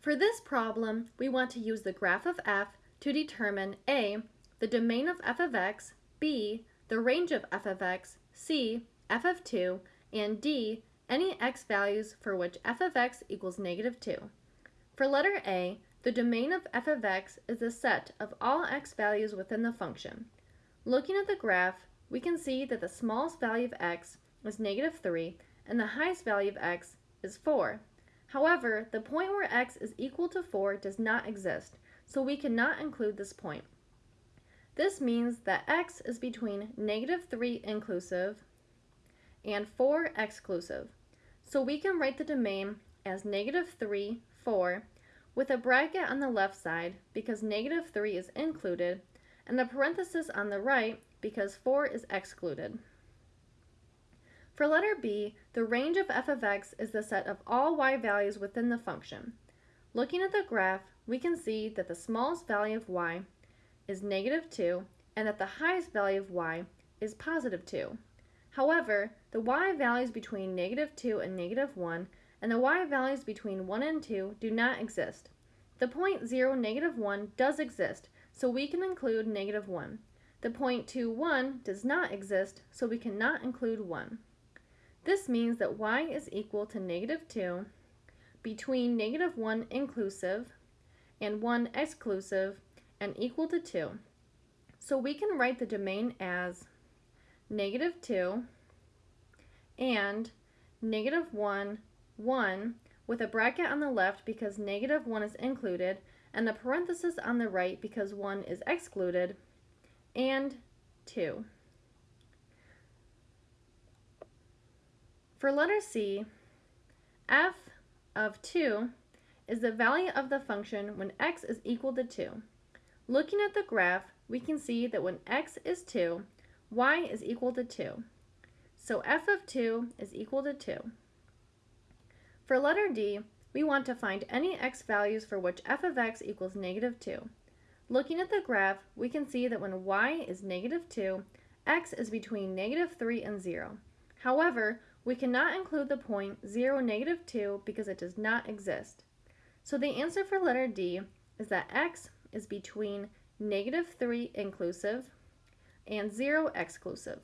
For this problem, we want to use the graph of f to determine a. the domain of f of x, b. the range of f of x, c. f of 2, and d. any x values for which f of x equals negative 2. For letter a, the domain of f of x is the set of all x values within the function. Looking at the graph, we can see that the smallest value of x is negative 3 and the highest value of x is 4. However, the point where x is equal to 4 does not exist, so we cannot include this point. This means that x is between negative 3 inclusive and 4 exclusive. So we can write the domain as negative 3, 4, with a bracket on the left side because negative 3 is included, and a parenthesis on the right because 4 is excluded. For letter b, the range of f of x is the set of all y values within the function. Looking at the graph, we can see that the smallest value of y is negative 2 and that the highest value of y is positive 2. However, the y values between negative 2 and negative 1 and the y values between 1 and 2 do not exist. The point 0, negative 1 does exist, so we can include negative 1. The point 2, 1 does not exist, so we cannot include 1. This means that y is equal to negative 2 between negative 1 inclusive and 1 exclusive and equal to 2. So we can write the domain as negative 2 and negative 1, 1 with a bracket on the left because negative 1 is included and a parenthesis on the right because 1 is excluded, and 2. For letter C, f of 2 is the value of the function when x is equal to 2. Looking at the graph, we can see that when x is 2, y is equal to 2. So f of 2 is equal to 2. For letter D, we want to find any x values for which f of x equals negative 2. Looking at the graph, we can see that when y is negative 2, x is between negative 3 and 0. However, we cannot include the point 0, negative 2 because it does not exist. So the answer for letter D is that x is between negative 3 inclusive and 0 exclusive.